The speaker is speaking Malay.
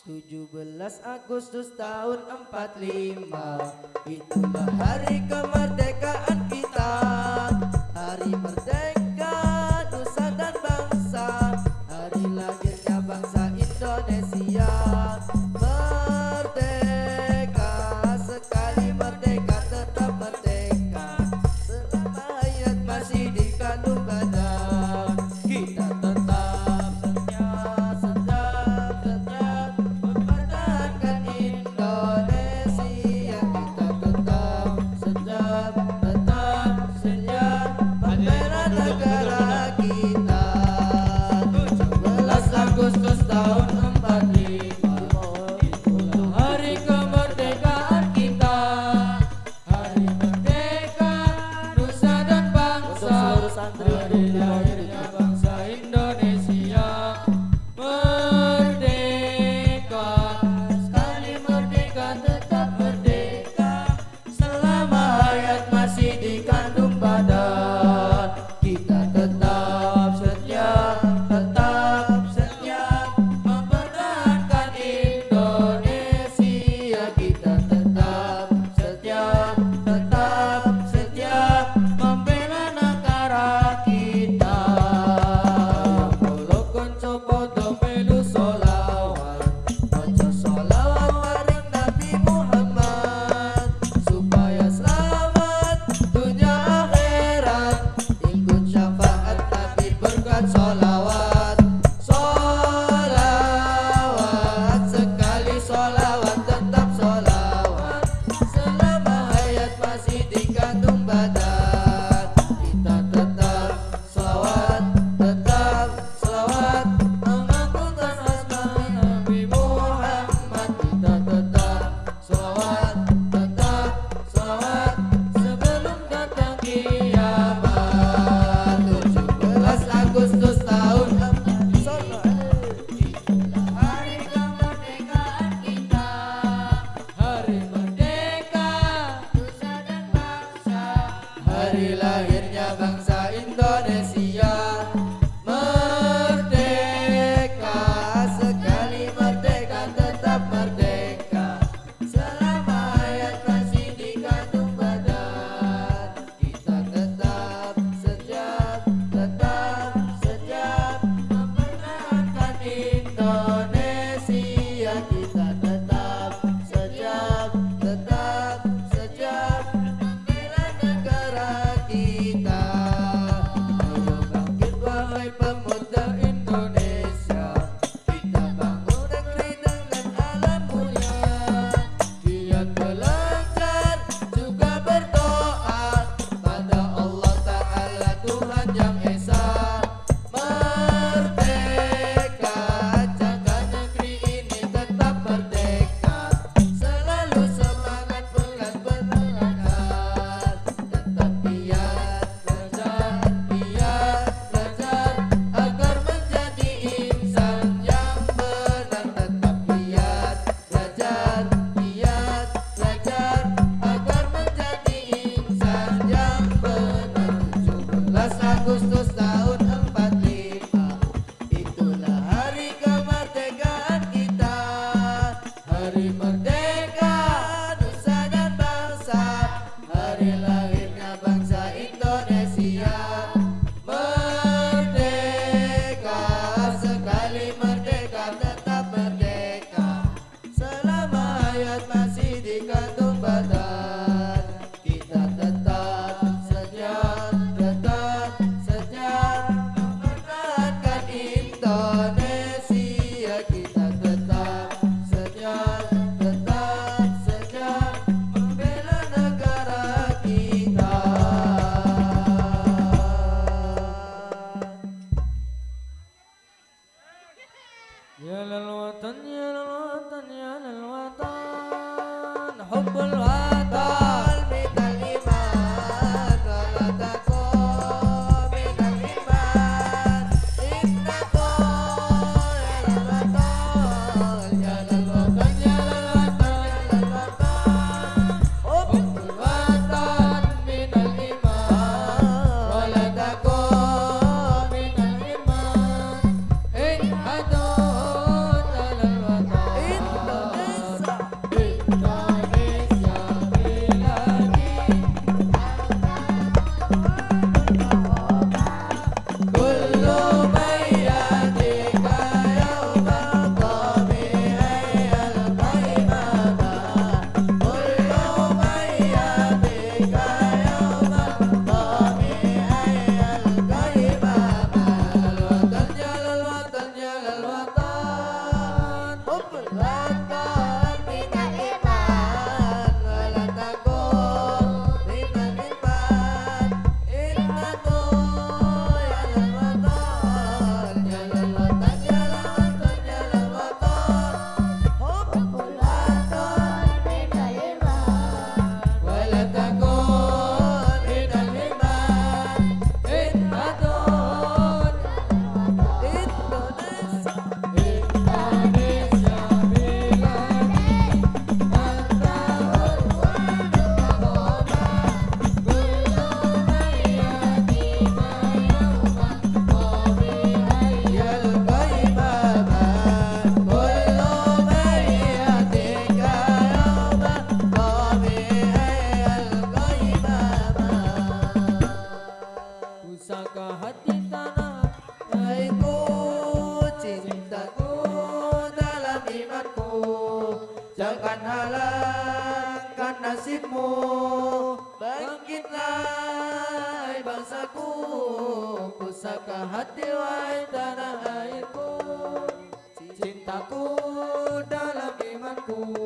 17 Agustus tahun 45 Itulah hari kemerdekaan kita. Hari merdeka Nusa dan bangsa. Hari lahirnya bangsa Indonesia. على الوطن حب الوطن. All Jangan halangkan nasibmu. Bangkitlah bangsaku. Pusaka hati wahai tanah airku. Cintaku dalam imanku